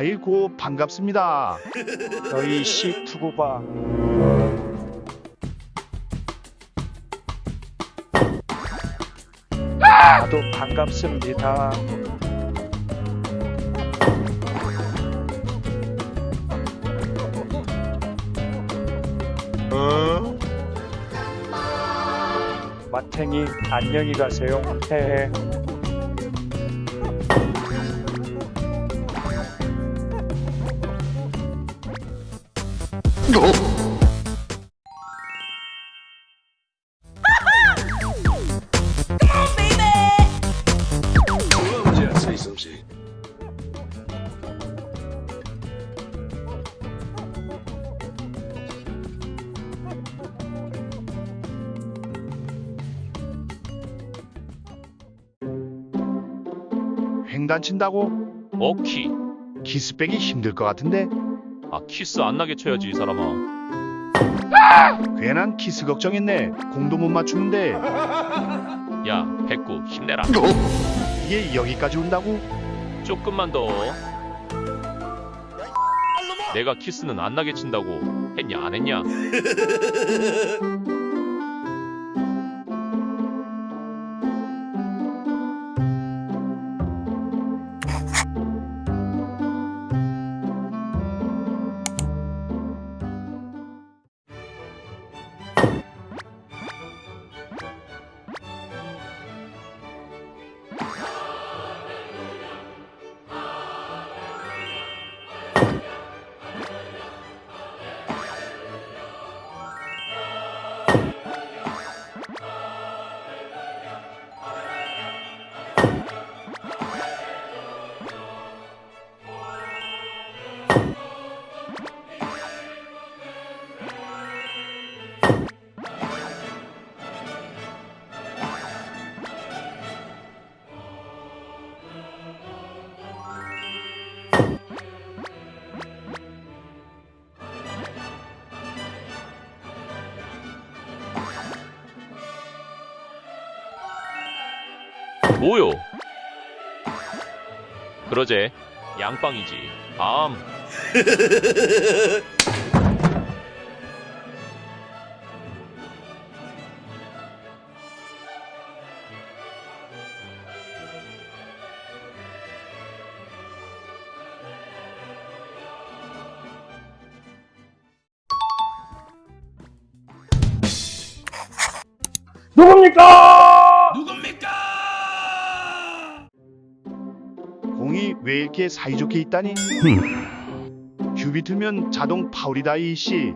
아이고 반갑습니다. 너희 봐. 나도 반갑습니다. 마탱이 안녕히 가세요. 헤헤. 횡단 친다고? 어키. 키스 빼기 힘들 것 같은데 아 키스 안 나게 쳐야지 이 사람아. 괜한 키스 걱정했네. 공도 못 맞추는데. 야 백구 힘내라. 이게 여기까지 온다고? 조금만 더. 내가 키스는 안 나게 친다고 했냐 안 했냐 Bye. 뭐요? 그러제 양빵이지. 다음 공이 왜 이렇게 사이좋게 있다니? 큐비 틀면 자동 파울이다 이씨.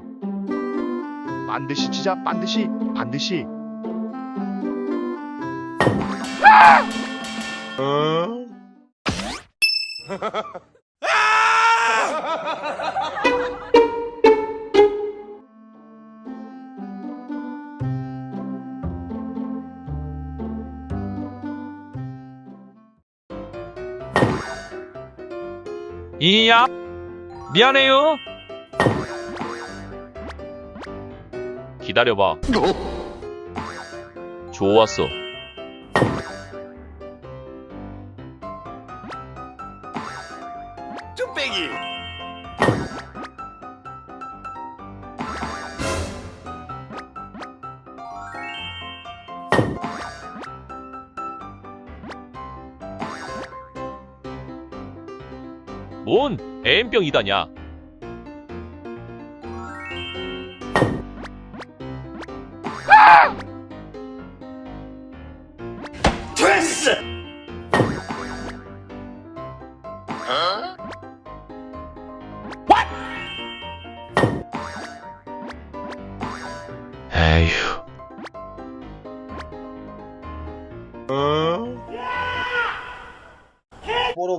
반드시 치자 반드시 반드시. 어? 이야 미안해요. 기다려봐. 좋았어. 쭈빼기. 뭔 애인병이다냐 아! 됐어! 어? 에휴 어? 보러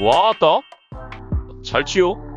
와따? 잘 치요